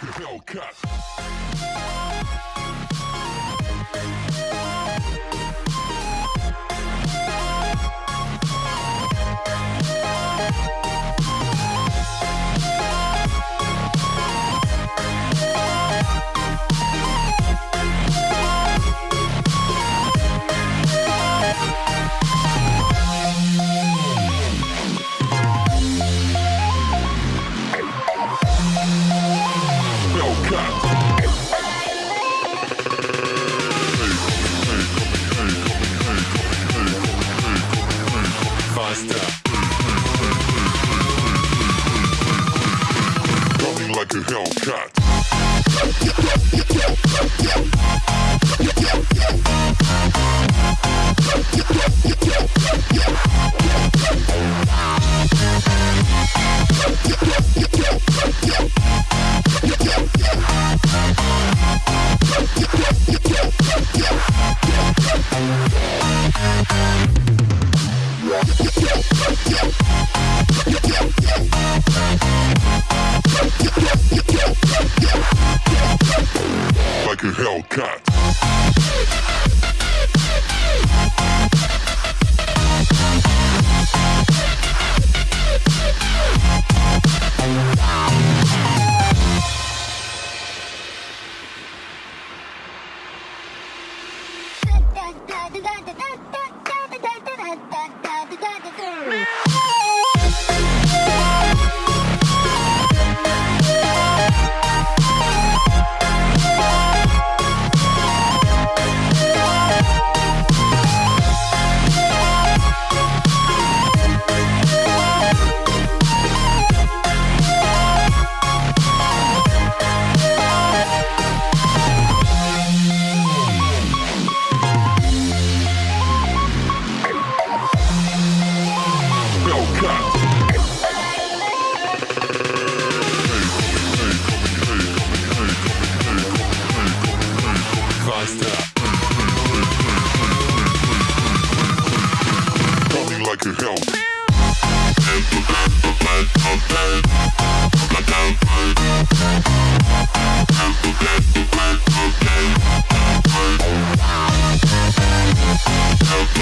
Hellcat. Faster.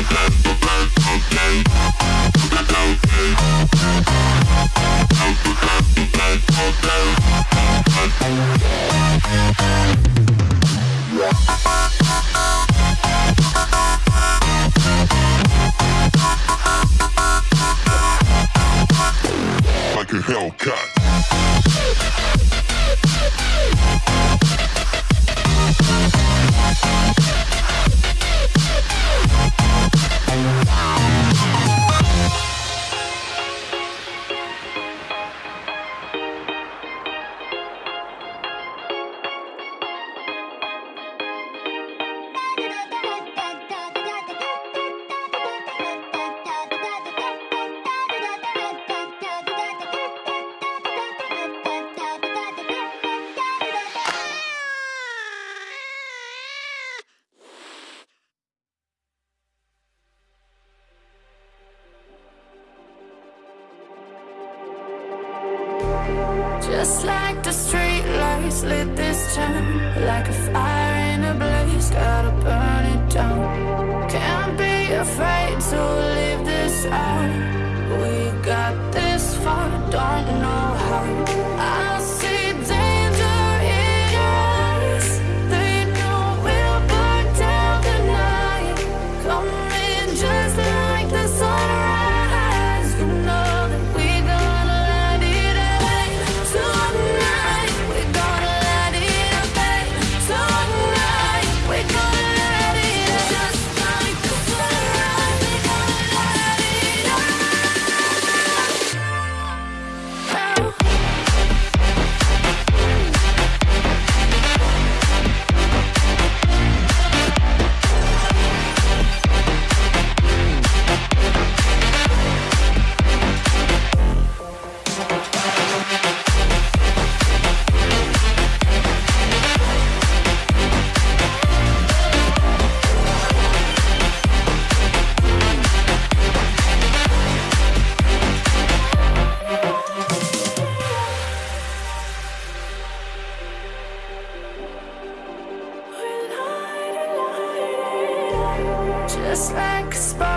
Like Just like a spark